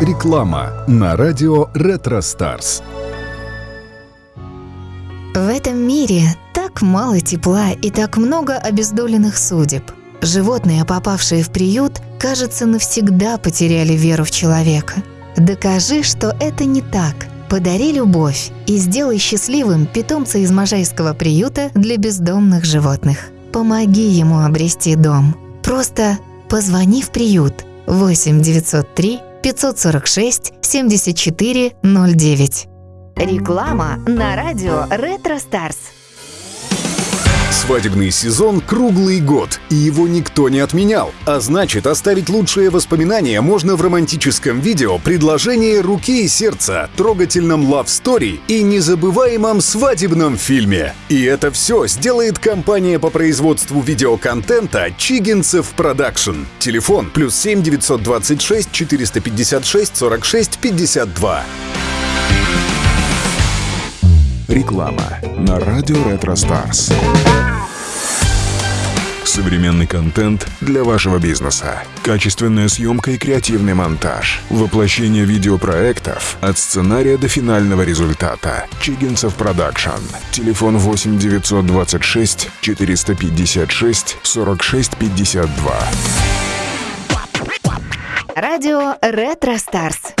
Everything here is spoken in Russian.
Реклама на радио Ретро Старс. В этом мире так мало тепла и так много обездоленных судеб. Животные, попавшие в приют, кажется, навсегда потеряли веру в человека. Докажи, что это не так. Подари любовь и сделай счастливым питомца из Можайского приюта для бездомных животных. Помоги ему обрести дом. Просто позвони в приют 8 903 546 74 09. Реклама на радио Retro Stars. Свадебный сезон круглый год, и его никто не отменял. А значит, оставить лучшие воспоминания можно в романтическом видео «Предложение руки и сердца», трогательном love story и незабываемом свадебном фильме. И это все сделает компания по производству видеоконтента «Чигинцев Продакшн». Телефон плюс 7 926 456 46 52. Реклама на радио Retro Stars. Современный контент для вашего бизнеса. Качественная съемка и креативный монтаж. Воплощение видеопроектов от сценария до финального результата. Чигинцев Продакшн. Телефон 8 926 456 46 52. Радио Retro Stars.